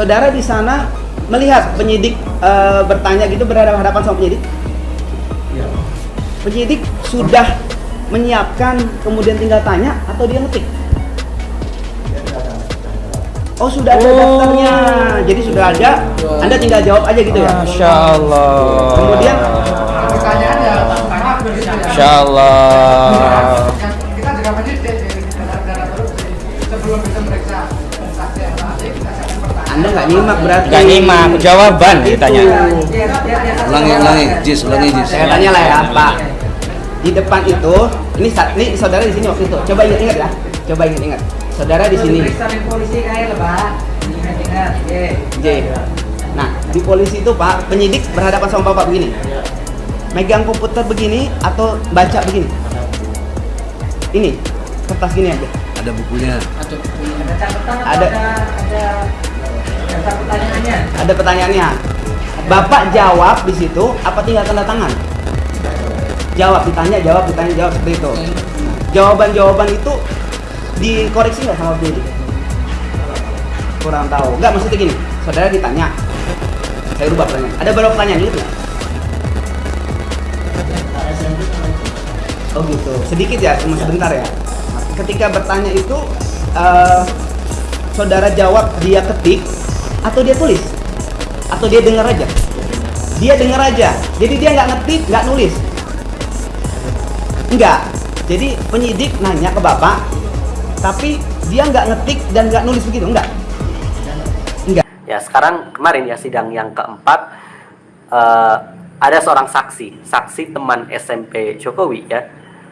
saudara di sana melihat penyidik eh, bertanya gitu berhadapan hadapan sama penyidik Iya. penyidik sudah menyiapkan kemudian tinggal tanya atau dia ngetik oh sudah ada Oh. daftarnya jadi sudah ada anda tinggal jawab aja gitu ya Masya Allah. Kemudian? Pertanyaan ya, tangkap begitu ya. Masya Allah. Anda nggak nyimak berarti Nggak nyimak, jawaban Itu. ditanya. ulangi ulangi jis ulangi jis saya tanya lah ya pak di depan itu ini sa- ini saudara di sini waktu itu coba ingat-ingat ya coba ingat-ingat saudara di sini polisi kayak. Ingat-ingat. Oke. J. Nah, di polisi itu Pak, penyidik berhadapan sama Bapak begini. Megang komputer begini atau baca begini? Ini, kertas gini aja. ada bukunya Ada catatan atau Ada. ada ada pertanyaannya? Ada pertanyaannya. Bapak jawab di situ apa tinggal tanda tangan? Jawab, ditanya, jawab, ditanya, jawab seperti itu. Jawaban-jawaban itu dikoreksi nggak sama penyidik? Kurang tahu. Nggak, maksudnya gini, saudara ditanya, saya rubah pertanyaan. Ada berapa pertanyaan itu? Oh gitu, sedikit ya, cuma sebentar ya. Ketika bertanya itu, eh, saudara jawab dia ketik atau dia tulis atau dia dengar aja. Dia dengar aja, jadi dia nggak ngetik, nggak nulis. Enggak. Jadi penyidik nanya ke bapak, tapi dia nggak ngetik dan nggak nulis begitu, enggak? Enggak. Ya sekarang kemarin ya sidang yang keempat eh, ada seorang saksi, saksi teman SMP Jokowi ya,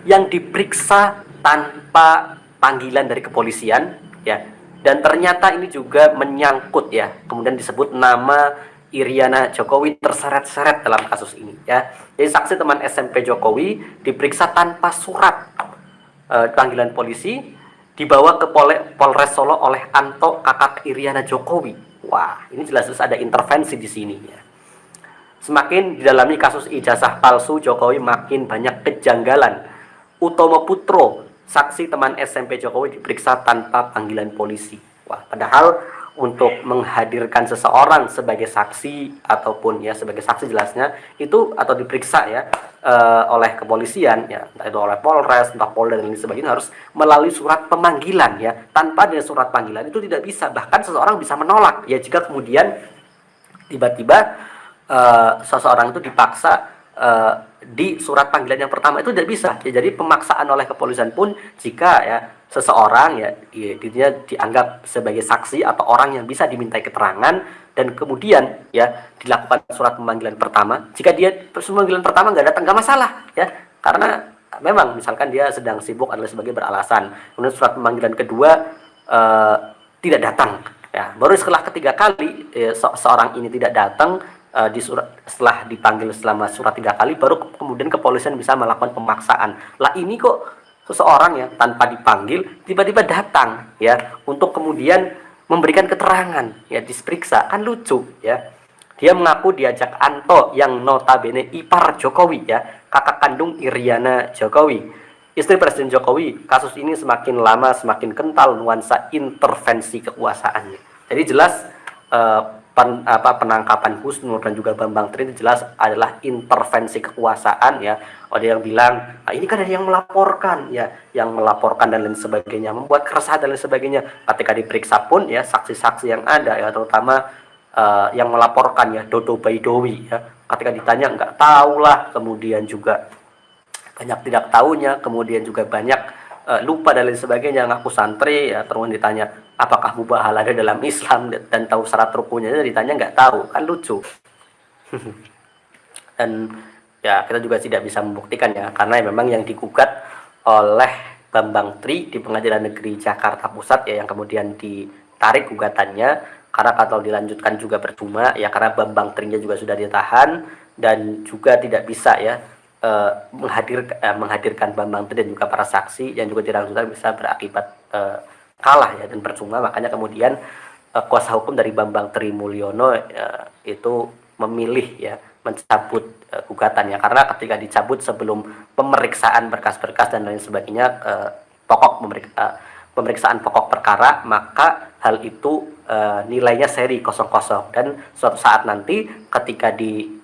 yang diperiksa tanpa panggilan dari kepolisian ya, dan ternyata ini juga menyangkut ya, kemudian disebut nama Iriana Jokowi terseret-seret dalam kasus ini ya. Jadi saksi teman SMP Jokowi diperiksa tanpa surat eh, panggilan polisi dibawa ke Pole- Polres Solo oleh Anto kakak Iriana Jokowi. Wah, ini jelas-jelas ada intervensi di sini ya. Semakin didalami kasus ijazah palsu Jokowi makin banyak kejanggalan. Utomo Putro, saksi teman SMP Jokowi diperiksa tanpa panggilan polisi. Wah, padahal untuk menghadirkan seseorang sebagai saksi ataupun ya sebagai saksi jelasnya itu atau diperiksa ya eh, oleh kepolisian ya entah itu oleh Polres, entah Polda dan lain sebagainya harus melalui surat pemanggilan ya. Tanpa ada surat panggilan itu tidak bisa. Bahkan seseorang bisa menolak. Ya jika kemudian tiba-tiba eh, seseorang itu dipaksa eh, di surat panggilan yang pertama itu tidak bisa. Ya, jadi pemaksaan oleh kepolisian pun jika ya seseorang ya ya, dia dianggap sebagai saksi atau orang yang bisa dimintai keterangan dan kemudian ya dilakukan surat pemanggilan pertama jika dia pemanggilan pertama nggak datang nggak masalah ya. Karena memang misalkan dia sedang sibuk adalah sebagai beralasan. Kemudian surat pemanggilan kedua eh, tidak datang. Ya baru setelah ketiga kali eh, se- seorang ini tidak datang eh, di surat setelah dipanggil selama surat tiga kali baru ke- kemudian kepolisian bisa melakukan pemaksaan. Lah ini kok seseorang ya tanpa dipanggil tiba-tiba datang ya untuk kemudian memberikan keterangan ya diperiksa. Kan lucu ya. Dia mengaku diajak Anto yang notabene ipar Jokowi ya kakak kandung Iriana Jokowi. Istri Presiden Jokowi kasus ini semakin lama semakin kental nuansa intervensi kekuasaannya. Jadi jelas eh, pen- apa penangkapan Husnul dan juga Bambang Tri jelas adalah intervensi kekuasaan ya. Ada yang bilang "Ah, ini kan ada yang melaporkan ya. Yang melaporkan dan lain sebagainya membuat keresahan dan lain sebagainya. Ketika diperiksa pun ya saksi-saksi yang ada ya terutama eh, yang melaporkan ya Dodo Baidowi ya. Ketika ditanya nggak tahu lah kemudian juga banyak tidak tahunya kemudian juga banyak eh, lupa dan lain sebagainya ngaku santri ya terus ditanya apakah mubahal ada dalam Islam? Dan tahu syarat rukunnya ditanya nggak tahu kan lucu. Dan ya kita juga tidak bisa membuktikan ya karena memang yang digugat oleh Bambang Tri di Pengadilan Negeri Jakarta Pusat ya yang kemudian ditarik gugatannya karena kalau dilanjutkan juga percuma ya karena Bambang Trinya juga sudah ditahan dan juga tidak bisa ya eh, menghadir eh, menghadirkan Bambang Tri dan juga para saksi yang juga dilanjutkan bisa berakibat eh, kalah ya dan percuma makanya kemudian eh, kuasa hukum dari Bambang Tri Mulyono eh, itu memilih ya mencabut eh, gugatannya. Karena ketika dicabut sebelum pemeriksaan berkas-berkas dan lain sebagainya eh, pokok pemerik- eh, pemeriksaan pokok perkara, maka hal itu nilainya seri 00 dan suatu saat nanti ketika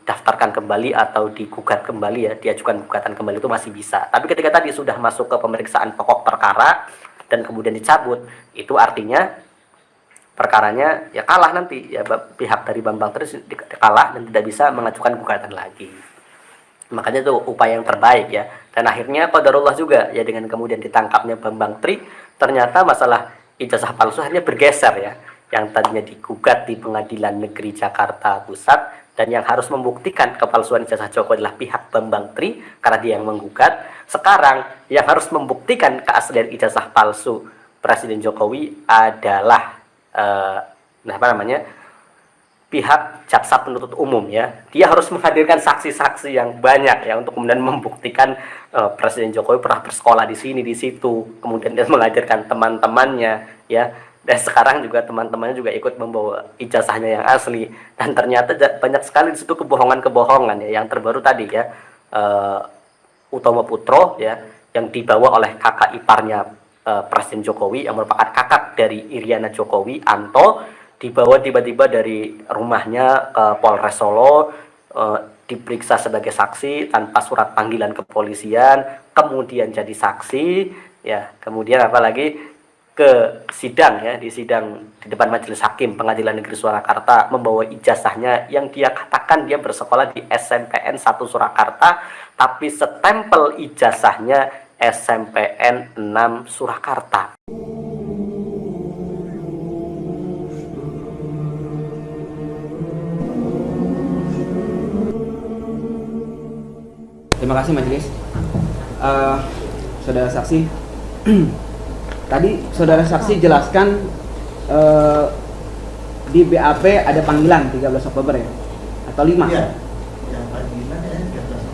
didaftarkan kembali atau digugat kembali ya, diajukan gugatan kembali itu masih bisa. Tapi ketika tadi sudah masuk ke pemeriksaan pokok perkara dan kemudian dicabut, itu artinya perkaranya ya kalah nanti. Ya pihak dari Bambang terus kalah dan tidak bisa mengajukan gugatan lagi. Makanya itu upaya yang terbaik ya. Dan akhirnya qadarullah juga ya dengan kemudian ditangkapnya Bambang Tri ternyata masalah ijazah palsu akhirnya bergeser ya. Yang tadinya digugat di Pengadilan Negeri Jakarta Pusat dan yang harus membuktikan kepalsuan ijazah Joko adalah pihak Bambang Tri karena dia yang menggugat. Sekarang yang harus membuktikan keaslian ijazah palsu Presiden Jokowi adalah eh, nah apa namanya pihak jaksa penuntut umum ya. Dia harus menghadirkan saksi-saksi yang banyak ya untuk kemudian membuktikan eh, Presiden Jokowi pernah bersekolah di sini di situ. Kemudian dia mengajarkan teman-temannya ya dan sekarang juga teman-temannya juga ikut membawa ijazahnya yang asli. Dan ternyata banyak sekali di situ kebohongan-kebohongan ya. Yang terbaru tadi ya eh, Utomo Putro ya yang dibawa oleh kakak iparnya eh, Presiden Jokowi yang merupakan kakak dari Iriana Jokowi Anto dibawa tiba-tiba dari rumahnya ke Polres Solo eh, diperiksa sebagai saksi tanpa surat panggilan kepolisian kemudian jadi saksi ya. Kemudian apalagi ke sidang ya di sidang di depan majelis hakim pengadilan negeri Surakarta membawa ijazahnya yang dia katakan dia bersekolah di SMPN 1 Surakarta tapi setempel ijazahnya SMPN 6 Surakarta Terima kasih majelis. Eh, saudara saksi, tadi saudara saksi jelaskan eh, di BAP ada panggilan 13 Oktober ya, atau 5? Iya. Ya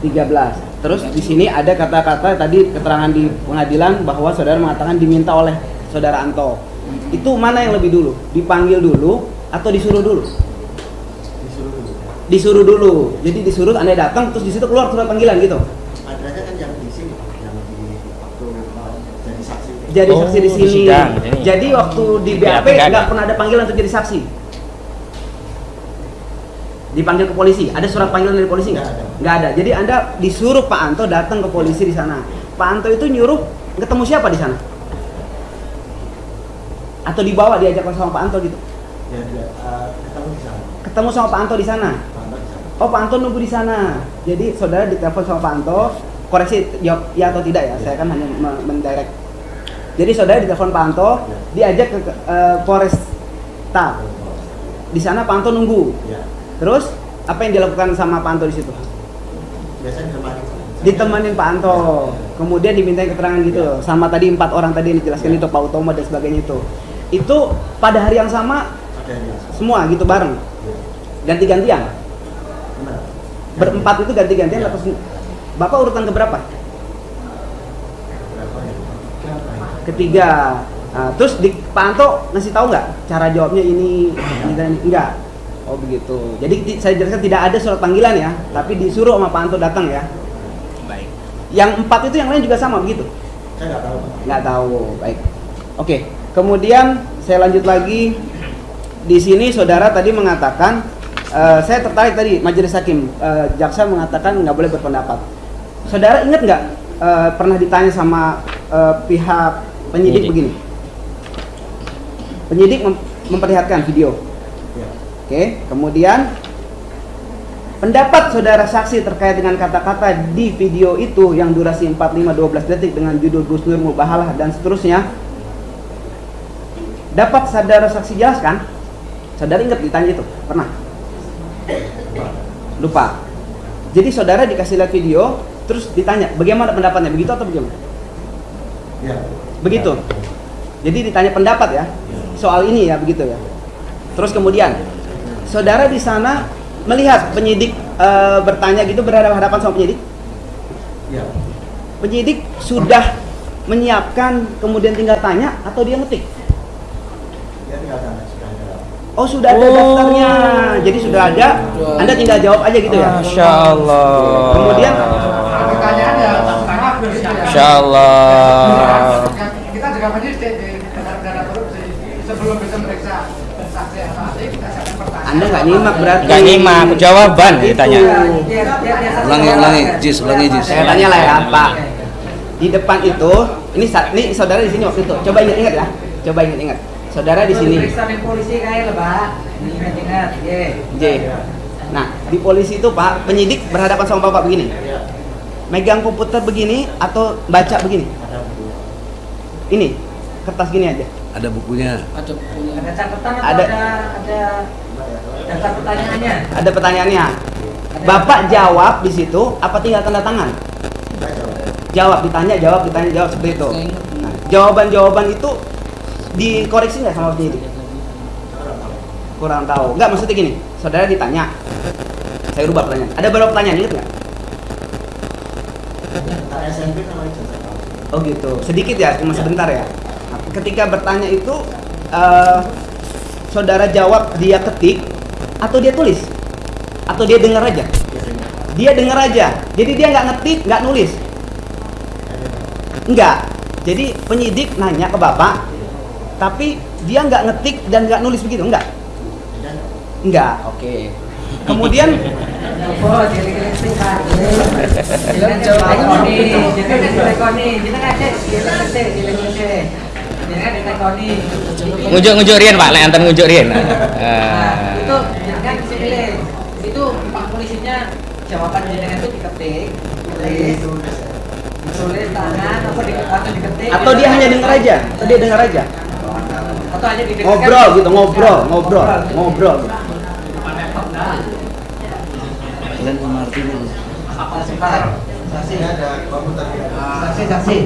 13. Terus di sini ada kata-kata tadi keterangan di pengadilan bahwa saudara mengatakan diminta oleh saudara Anto. Itu mana yang lebih dulu? Dipanggil dulu atau disuruh dulu? disuruh dulu. Disuruh dulu. Jadi disuruh Anda datang terus di situ keluar surat panggilan gitu. Adanya kan yang di sini, yang di waktu mau jadi Oh, saksi di di sini. sidang. Jadi waktu di Di BAP BAP nggak pernah ada panggilan untuk jadi saksi. Dipanggil ke polisi. Ada surat panggilan dari polisi nggak? Nggak ada. Ada. Jadi Anda disuruh Pak Anto datang ke polisi di sana. Pak Anto itu nyuruh ketemu siapa di sana? Atau dibawa diajak sama Pak Anto gitu? Ya, dia eh, ketemu di sana. Ketemu sama Pak Anto di sana. Pantau di sana. Oh Pak Anto nunggu di sana. Jadi saudara ditelepon sama Pak Anto. Koreksi jawab ya atau tidak ya. Saya kan hanya me- mendirect. Jadi saudara ditelepon Pak Anto, diajak ke ke, eh, Polresta. Di sana Pak Anto nunggu. Ya. Terus apa yang dilakukan sama Pak Anto di situ? Biasanya ditemani. Ditemanin Pak Anto. Kemudian dimintain keterangan gitu. Sama tadi empat orang tadi yang dijelaskan itu Pak Utomo dan sebagainya itu. Itu pada hari yang sama semua gitu bareng. Ya. Ganti-gantian. Benar. Berempat itu ganti-gantian atau sem- Bapak urutan keberapa? Berapa ya? Ketiga. Nah, terus di Pak Anto ngasih tahu nggak cara jawabnya ini, ini dan ini? Enggak. Oh begitu. Jadi saya jelaskan tidak ada surat panggilan ya, tapi disuruh sama Pak Anto datang ya. Baik. Yang empat itu yang lain juga sama begitu? Saya nggak tahu. Nggak tahu. Baik. Oke. Kemudian saya lanjut lagi. Di sini saudara tadi mengatakan, eh, saya tertarik tadi majelis hakim, eh, jaksa mengatakan nggak boleh berpendapat. Saudara ingat nggak eh, pernah ditanya sama eh, pihak penyidik Penyidik. begini? Penyidik mem- memperlihatkan video. Ya. Oke, kemudian pendapat saudara saksi terkait dengan kata-kata di video itu yang durasi 45 12 detik dengan judul Gus Nur Mubahalah dan seterusnya. Dapat saudara saksi jelaskan? Saudara ingat ditanya itu? Pernah? Lupa. Jadi saudara dikasih lihat video, terus ditanya, bagaimana pendapatnya? Begitu atau bagaimana? Ya. Begitu. Jadi ditanya pendapat ya soal ini ya begitu ya. Terus kemudian saudara di sana melihat penyidik eh, bertanya gitu berhadapan sama penyidik. Ya. Penyidik sudah menyiapkan kemudian tinggal tanya atau dia ngetik. Dia tinggal sana sudah ada. Oh sudah ada Oh. daftarnya. Jadi sudah ada. Anda tinggal jawab aja gitu ya. Masya Allah. Kemudian di korupsi sebelum bisa meriksa anda nggak nyimak berarti. Nggak nyimak. Jawaban ditanya. Ulangi ulangi jis ulangi jis. Saya tanya lah ya pak. Di depan itu ini saat ini saudara di sini waktu itu. Coba ingat-ingat ya. Coba ingat-ingat saudara di sini. polisi kayak lebah ingat-ingat J nah di polisi itu pak penyidik berhadapan sama bapak begini. Megang komputer begini atau baca begini? Ini, kertas gini aja. Ada bukunya. ada catatan atau Ada. ada ada daftar pertanyaannya Ada pertanyaannya. Bapak jawab di situ apa tinggal tanda tangan? Jawab, ditanya, jawab, ditanya, jawab seperti itu. Nah, jawaban-jawaban itu dikoreksi nggak sama penyidik? Kurang tahu. Nggak, maksudnya gini. Saudara ditanya. Saya rubah pertanyaan. Ada berapa pertanyaan ingat nggak? SMP sama ijazah kamu. Oh gitu. Sedikit ya, cuma sebentar ya. Ketika bertanya itu eh, saudara jawab dia ketik atau dia tulis atau dia dengar aja. Dia dengar aja. Jadi dia nggak ngetik, nggak nulis. Enggak. Jadi penyidik nanya ke bapak, tapi dia nggak ngetik dan nggak nulis begitu, enggak? Enggak. Oke. Kemudian Ngujuk-ngujuk rian Pak, lek anten ngujuk rian. Nah, Ah. itu jangan pilih itu pak polisinya jawaban jenengan itu diketik tulis tulis tangan atau di atau diketik atau dia hanya dengar aja, atau dia dengar aja. atau hanya didengarkan Ngobrol gitu, ngobrol, ngobrol, ngobrol. Mengerti ini. Sebentar. saksi saksi saksi.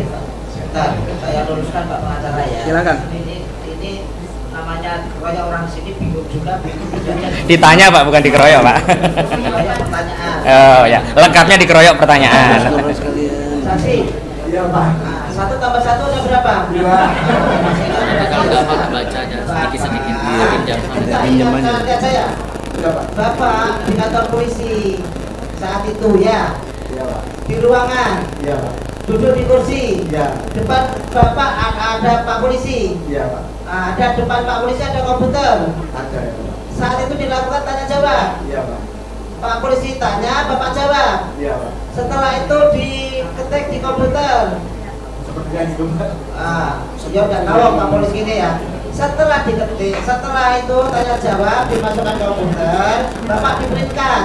Sebentar, saya luruskan pak pengacara ya. Silakan. ini ini namanya banyak orang sini bingung juga bingung Ditanya Pak, bukan dikeroyok Pak. pertanyaan. Oh ya, lengkapnya dikeroyok pertanyaan. Saksi. Iya pak. Satu tambah satu ada berapa? Dua kalau baca aja Pinjam saya bapak di kantor polisi saat itu ya. Di ruangan. Duduk di kursi. Depan bapak ada pak polisi. Ada depan pak polisi ada komputer. Saat itu dilakukan tanya jawab. Pak. Polisi tanya bapak jawab. Setelah itu diketik di komputer. Ah ya udah tahu pak polisi ini ya. Setelah diketik setelah itu tanya jawab dimasukkan ke komputer bapak diprintkan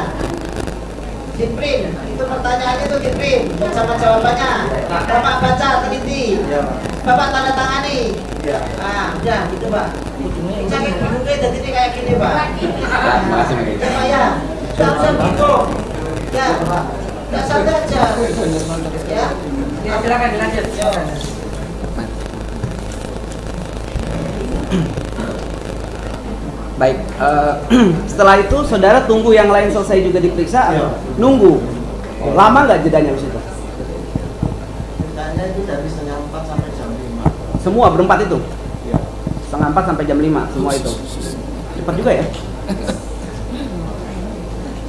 di print itu pertanyaannya itu di print bersama jawabannya bapak baca teliti. Bapak tanda tangani. Ah udah gitu pak. Jangan bingungnya jadi ini kayak gini pak. Ah, ya pak ya. Jangan usah bingung. Ya. Ya santai aja ya. Ya silakan dilanjut. Silakan Baik, eh, setelah itu saudara tunggu yang lain selesai juga diperiksa, Iya. nunggu. Lama nggak jedanya di situ? Ceritanya itu dari setengah empat sampai jam lima. Semua berempat itu? Iya. Setengah empat sampai jam lima, semua itu. Cepat juga ya.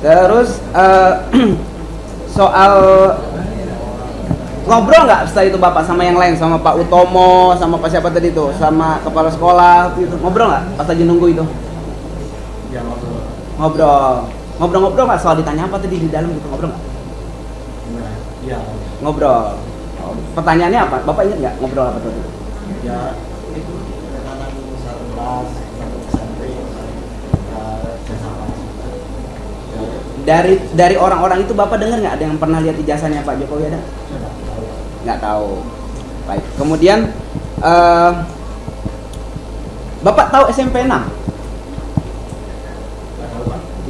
Terus eh, soal ngobrol nggak setelah itu bapak sama yang lain, sama Pak Utomo, sama Pak siapa tadi itu, sama kepala sekolah gitu, ngobrol nggak pas lagi nunggu itu? Ngobrol. Ngobrol, ngobrol-ngobrol nggak soal ditanya apa tadi di dalam gitu ngobrol nggak? Ya. Ngobrol. Oh, Pertanyaannya apa? Bapak ingat nggak ngobrol apa tadi? Ya itu tekanan satu kelas satu SMP uh, jasa pajak. Ya, Dari dari orang-orang itu bapak dengar nggak ada yang pernah lihat ijazahnya Pak Jokowi ada? Nggak tahu. Baik. Kemudian eh, bapak tahu SMP 6?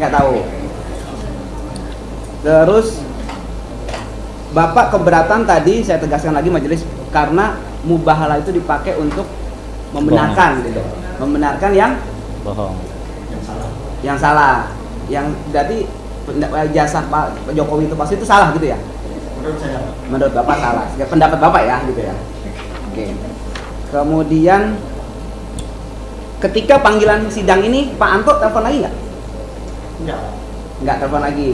Nggak tahu. Terus bapak keberatan tadi saya tegaskan lagi majelis karena mubahalah itu dipakai untuk membenarkan gitu, membenarkan yang Bohong. Yang salah. yang salah. Yang jadi penda- jasa Pak Jokowi itu pasti itu salah gitu ya? Menurut saya. Menurut bapak salah. Ya, pendapat bapak ya gitu ya. Oke. Kemudian ketika panggilan sidang ini Pak Anto telepon lagi nggak Enggak. Pak. nggak telepon lagi.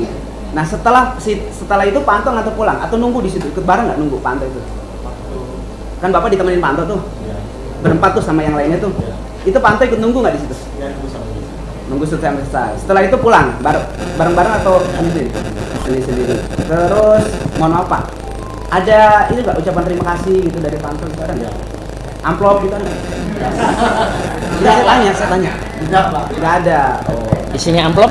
Nah setelah si- setelah itu Pak Anto nggak pulang? Atau nunggu di situ? Ikut bareng nggak nunggu Pak Anto itu? Waktu. Kan bapak ditemenin Pak Anto tuh. Ya berempat tuh sama yang lainnya tuh. Ya itu Pak Anto ikut nunggu nggak di situ? Ya itu sama dia. nunggu selesai selesai. Setelah itu pulang bar- bareng-bareng atau sendiri? Sendiri sendiri terus mohon maaf pak. Ada ini nggak ucapan terima kasih gitu dari pansel itu ada nggak? Amplop gitu ada? Nggak, saya tanya saya tanya. Tidak, Pak. nggak ada. Oh. Isinya amplop?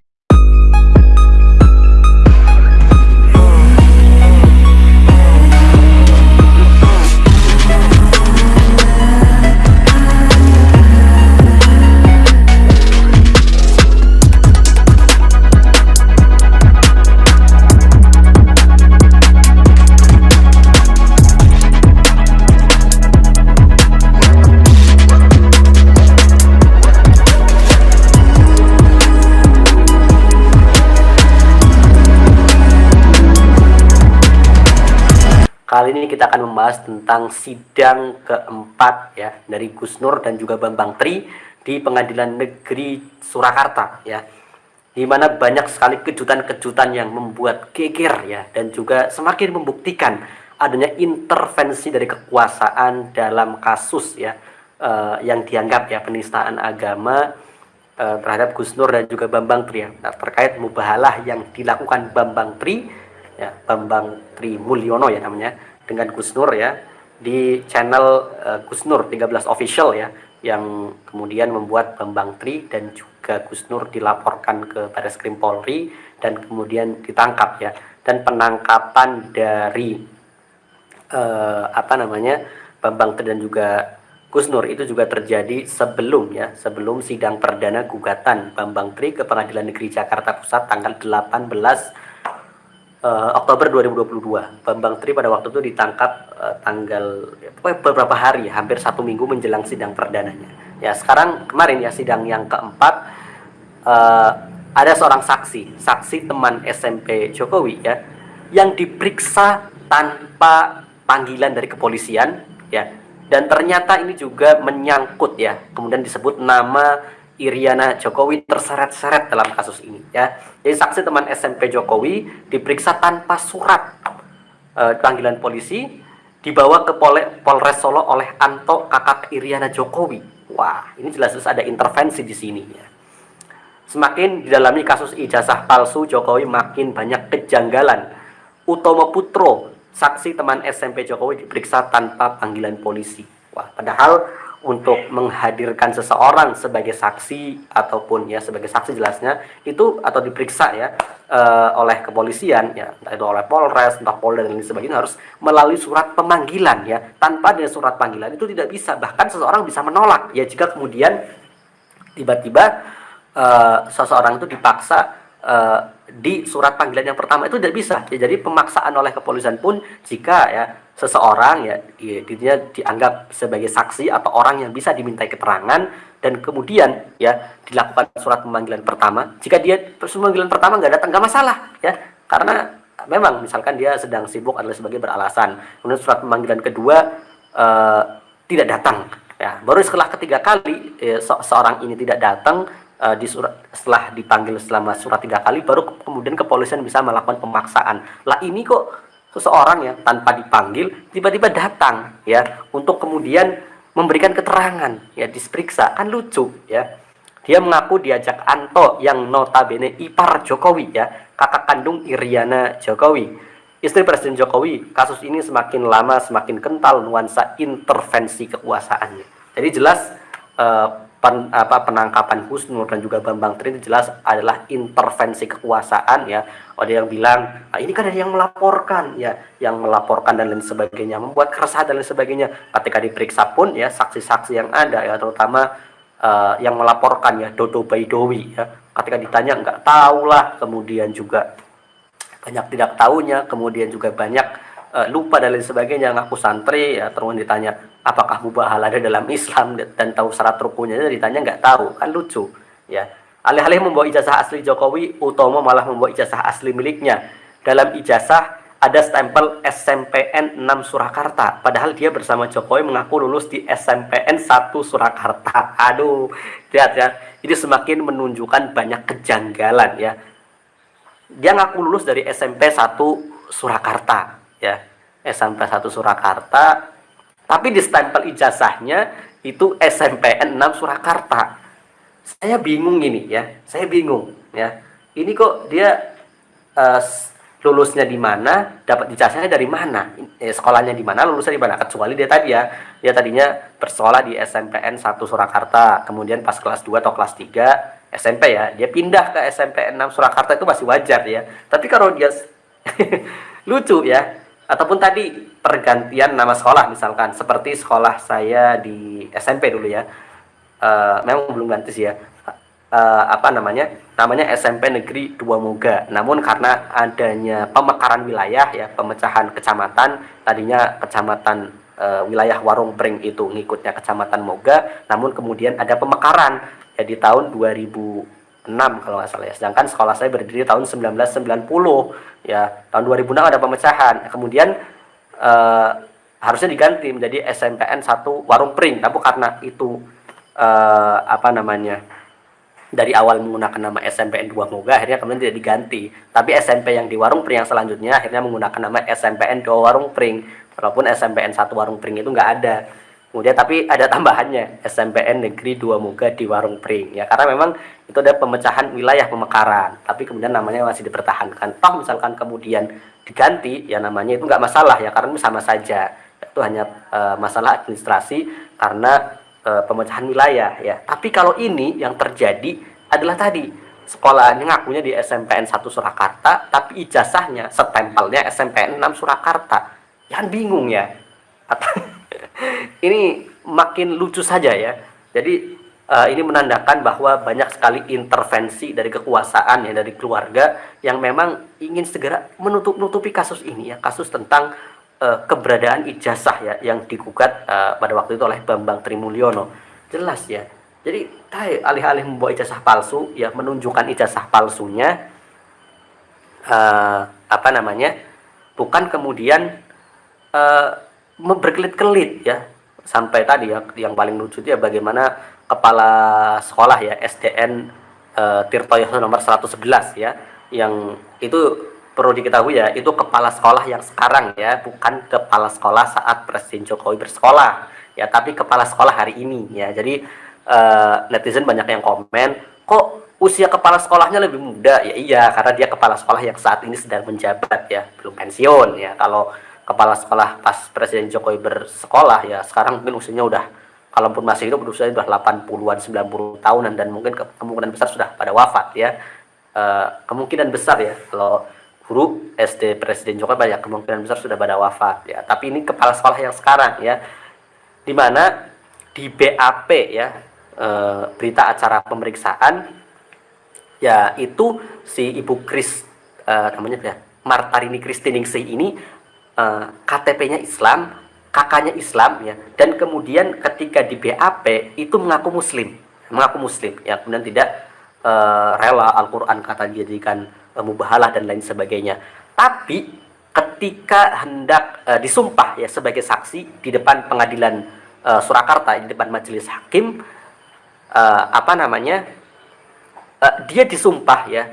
Kali ini kita akan membahas tentang sidang keempat ya dari Gus Nur dan juga Bambang Tri di Pengadilan Negeri Surakarta ya. Di mana banyak sekali kejutan-kejutan yang membuat geger ya dan juga semakin membuktikan adanya intervensi dari kekuasaan dalam kasus ya eh, yang dianggap ya penistaan agama eh, terhadap Gus Nur dan juga Bambang Tri ya. Nah, terkait mubahalah yang dilakukan Bambang Tri ya Bambang Tri Mulyono ya namanya dengan Gus Nur ya di channel eh, Gus Nur 13 official ya yang kemudian membuat Bambang Tri dan juga Gus Nur dilaporkan ke Baris Krim Polri dan kemudian ditangkap ya. Dan penangkapan dari eh, apa namanya Bambang Tri dan juga Gus Nur itu juga terjadi sebelum ya sebelum sidang perdana gugatan Bambang Tri ke Pengadilan Negeri Jakarta Pusat tanggal 18 eh, Oktober 2022. Bambang Tri pada waktu itu ditangkap eh, tanggal ya, beberapa hari, hampir satu minggu menjelang sidang perdananya. Ya sekarang kemarin ya sidang yang keempat eh, ada seorang saksi, saksi teman SMP Jokowi ya, yang diperiksa tanpa panggilan dari kepolisian ya, dan ternyata ini juga menyangkut ya, kemudian disebut nama Iriana Jokowi terseret-seret dalam kasus ini ya. Jadi saksi teman SMP Jokowi diperiksa tanpa surat eh, panggilan polisi dibawa ke Pole- Polres Solo oleh Anto kakak Iriana Jokowi. Wah, ini jelas-jelas ada intervensi di sini ya. Semakin didalami kasus ijazah palsu Jokowi makin banyak kejanggalan. Utomo Putro, saksi teman SMP Jokowi diperiksa tanpa panggilan polisi. Wah, padahal untuk menghadirkan seseorang sebagai saksi ataupun ya sebagai saksi jelasnya itu atau diperiksa ya eh, oleh kepolisian ya entah itu oleh Polres, entah Polda dan lain sebagainya harus melalui surat pemanggilan ya. Tanpa ada surat panggilan itu tidak bisa bahkan seseorang bisa menolak ya jika kemudian tiba-tiba eh, seseorang itu dipaksa eh, di surat panggilan yang pertama itu tidak bisa. Ya, jadi pemaksaan oleh kepolisian pun jika ya seseorang ya, ya dia dianggap sebagai saksi atau orang yang bisa dimintai keterangan dan kemudian ya dilakukan surat pemanggilan pertama. Jika dia pemanggilan pertama nggak datang nggak masalah ya karena memang misalkan dia sedang sibuk adalah sebagai beralasan. Kemudian surat pemanggilan kedua eh, tidak datang ya baru setelah ketiga kali eh, se- seorang ini tidak datang eh, di surat setelah dipanggil selama surat tiga kali baru ke- kemudian kepolisian bisa melakukan pemaksaan. Lah ini kok seseorang ya tanpa dipanggil tiba-tiba datang ya untuk kemudian memberikan keterangan ya diperiksa. Kan lucu ya. Dia mengaku diajak Anto yang notabene ipar Jokowi ya kakak kandung Iriana Jokowi. Istri Presiden Jokowi kasus ini semakin lama semakin kental nuansa intervensi kekuasaannya. Jadi jelas eh, pen- apa, penangkapan Gus Nur dan juga Bambang Tri jelas adalah intervensi kekuasaan ya. Ada yang bilang "Ah, ini kan ada yang melaporkan ya. Yang melaporkan dan lain sebagainya membuat keresahan dan lain sebagainya. Ketika diperiksa pun ya saksi-saksi yang ada ya terutama eh, yang melaporkan ya Dodo Baidowi ya. Ketika ditanya nggak tahu lah kemudian juga banyak tidak tahunya kemudian juga banyak eh, lupa dan lain sebagainya ngaku santri ya terus ditanya apakah mubahalah ada dalam Islam? Dan tahu syarat rukunnya ditanya nggak tahu. Kan lucu ya. Alih-alih membawa ijazah asli Jokowi Utomo malah membawa ijazah asli miliknya. Dalam ijazah ada stempel SMPN 6 Surakarta. Padahal dia bersama Jokowi mengaku lulus di SMPN 1 Surakarta. Aduh lihat ya ini semakin menunjukkan banyak kejanggalan ya. Dia ngaku lulus dari SMP 1 Surakarta ya. SMP 1 Surakarta. Tapi di stempel ijazahnya itu SMPN 6 Surakarta. Saya bingung ini ya. Saya bingung ya. Ini kok dia eh, lulusnya di mana, dapat ijazahnya dari mana, eh, sekolahnya di mana, lulusnya di mana. Kecuali dia tadi ya, dia tadinya bersekolah di SMPN 1 Surakarta, kemudian pas kelas 2 atau kelas 3 SMP ya, dia pindah ke SMPN 6 Surakarta. Itu masih wajar ya. Tapi kalau dia lucu ya, ataupun tadi pergantian nama sekolah misalkan, seperti sekolah saya di SMP dulu ya, eh, memang belum ganti sih ya. Uh, apa namanya? Namanya SMP Negeri Dua Moga. Namun karena adanya pemekaran wilayah ya pemecahan kecamatan tadinya kecamatan uh, wilayah Warung Pring itu ngikutnya kecamatan Moga, namun kemudian ada pemekaran. Ya di tahun 2006 kalau nggak salah ya. Sedangkan sekolah saya berdiri tahun 1990 ya. Tahun 2006 ada pemecahan. Kemudian uh, harusnya diganti menjadi SMPN 1 Warung Pring, tapi karena itu uh, apa namanya dari awal menggunakan nama SMPN 2 Moga akhirnya kemudian tidak diganti. Tapi SMP yang di Warung Pring yang selanjutnya akhirnya menggunakan nama SMPN 2 Warung Pring. Walaupun SMPN 1 Warung Pring itu nggak ada kemudian tapi ada tambahannya SMPN Negeri 2 Moga di Warung Pring ya karena memang itu ada pemecahan wilayah pemekaran tapi kemudian namanya masih dipertahankan toh misalkan kemudian diganti ya namanya itu nggak masalah ya karena sama saja itu hanya e, masalah administrasi karena e, pemecahan wilayah ya. Tapi kalau ini yang terjadi adalah tadi sekolahnya ngakunya di SMPN 1 Surakarta, tapi ijazahnya setempelnya SMPN 6 Surakarta. Jangan bingung ya. Ini makin lucu saja ya. Jadi uh, ini menandakan bahwa banyak sekali intervensi dari kekuasaan ya dari keluarga yang memang ingin segera menutup-nutupi kasus ini ya, kasus tentang uh, keberadaan ijazah ya yang digugat uh, pada waktu itu oleh Bambang Trimulyono. Jelas ya. Jadi alih-alih membawa ijazah palsu ya menunjukkan ijazah palsunya uh, apa namanya? bukan kemudian uh, berkelit-kelit ya sampai tadi ya yang paling lucu itu ya bagaimana kepala sekolah ya SDN uh, Tirtoyo nomor 111 ya yang itu perlu diketahui ya, itu kepala sekolah yang sekarang ya, bukan kepala sekolah saat Presiden Jokowi bersekolah ya, tapi kepala sekolah hari ini ya. Jadi uh, netizen banyak yang komen, kok usia kepala sekolahnya lebih muda? Ya iya, karena dia kepala sekolah yang saat ini sedang menjabat ya, belum pensiun ya. Kalau kepala sekolah pas Presiden Jokowi bersekolah ya, sekarang mungkin usianya udah kalaupun masih hidup usianya sudah 80-an, 90 tahunan dan mungkin ke kemungkinan besar sudah pada wafat ya. Uh, kemungkinan besar ya kalau guru SD Presiden Jokowi banyak kemungkinan besar sudah pada wafat ya. Tapi ini kepala sekolah yang sekarang ya, di mana di BAP ya e, berita acara pemeriksaan ya itu si Ibu Kris e, namanya ya Martarini Kristiningsih ini e, KTP-nya Islam, kakaknya Islam ya, dan kemudian ketika di BAP itu mengaku Muslim, mengaku Muslim ya, kemudian tidak e, rela Al-Quran kata dijadikan mubahalah dan lain sebagainya. Tapi ketika hendak uh, disumpah ya sebagai saksi di depan pengadilan uh, Surakarta di depan majelis hakim uh, apa namanya uh, dia disumpah ya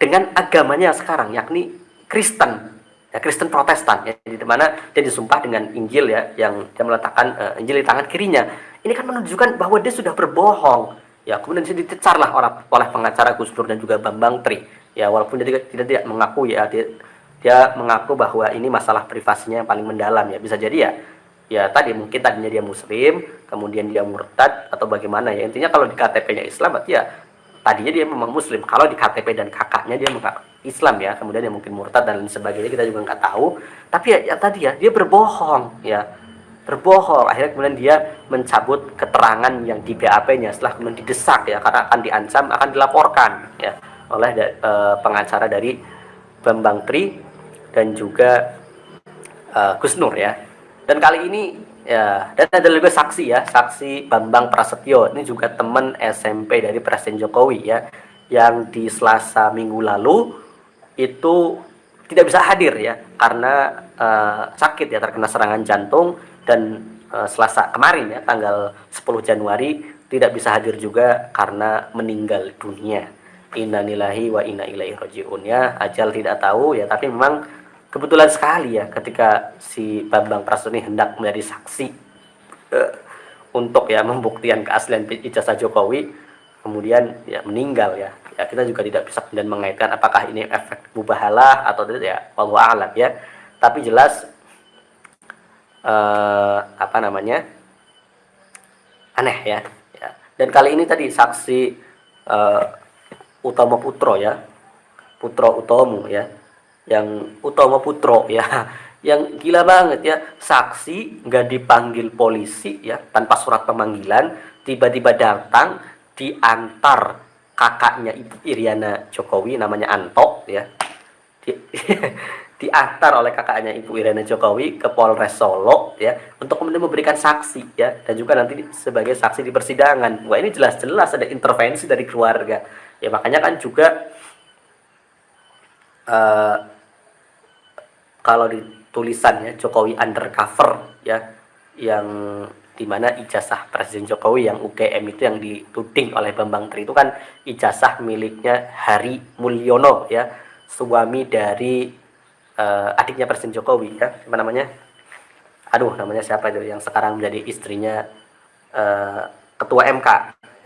dengan agamanya sekarang yakni Kristen ya Kristen Protestan ya di mana dia disumpah dengan Injil ya yang dia meletakkan uh, Injil di tangan kirinya. Ini kan menunjukkan bahwa dia sudah berbohong. Ya kemudian dia dicecarlah oleh, oleh pengacara Gus Dur dan juga Bambang Tri. Ya walaupun dia tidak, tidak, tidak mengaku ya dia, dia mengaku bahwa ini masalah privasinya yang paling mendalam ya. Bisa jadi ya ya tadi mungkin tadinya dia muslim kemudian dia murtad atau bagaimana ya. Intinya kalau di KTP-nya Islam berarti ya tadinya dia memang muslim. Kalau di KTP dan kakaknya dia mengaku Islam ya kemudian dia mungkin murtad dan lain sebagainya kita juga nggak tahu tapi ya, ya tadi ya dia berbohong ya berbohong akhirnya kemudian dia mencabut keterangan yang di BAP-nya setelah kemudian didesak ya karena akan diancam akan dilaporkan ya oleh uh, pengacara dari Bambang Tri dan juga uh, Gus Nur ya. Dan kali ini ya dan ada juga saksi ya, saksi Bambang Prasetyo. Ini juga teman SMP dari Presiden Jokowi ya yang di Selasa minggu lalu itu tidak bisa hadir ya karena uh, sakit ya terkena serangan jantung dan uh, Selasa kemarin ya tanggal 10 Januari tidak bisa hadir juga karena meninggal dunia. Innalillahi wa inna ilaihi rajiun ya. Ajal tidak tahu ya, tapi memang kebetulan sekali ya ketika si Bambang Prasojo ini hendak menjadi saksi eh, untuk ya membuktikan keaslian ijazah Jokowi kemudian ya meninggal ya. Ya kita juga tidak bisa kemudian mengaitkan apakah ini efek mubahalah atau tidak ya wallahu a'lam ya. Tapi jelas eh, apa namanya? aneh ya. ya. Dan kali ini tadi saksi eh, Utama Putro ya. Putro Utomo ya. Yang Utama Putro ya. Yang gila banget ya. Saksi nggak dipanggil polisi ya tanpa surat pemanggilan, tiba-tiba datang diantar kakaknya Ibu Iriana Jokowi namanya Anto ya. Di, diantar oleh kakaknya Ibu Iriana Jokowi ke Polres Solo ya untuk kemudian memberikan saksi ya dan juga nanti sebagai saksi di persidangan. Wah ini jelas-jelas ada intervensi dari keluarga. Ya makanya kan juga eh, kalau di tulisannya Jokowi undercover ya yang di mana ijazah Presiden Jokowi yang UGM itu yang dituding oleh Bambang Tri itu kan ijazah miliknya Hari Mulyono ya. Suami dari eh, adiknya Presiden Jokowi ya. Apa namanya? Aduh namanya siapa itu yang sekarang menjadi istrinya eh, ketua MK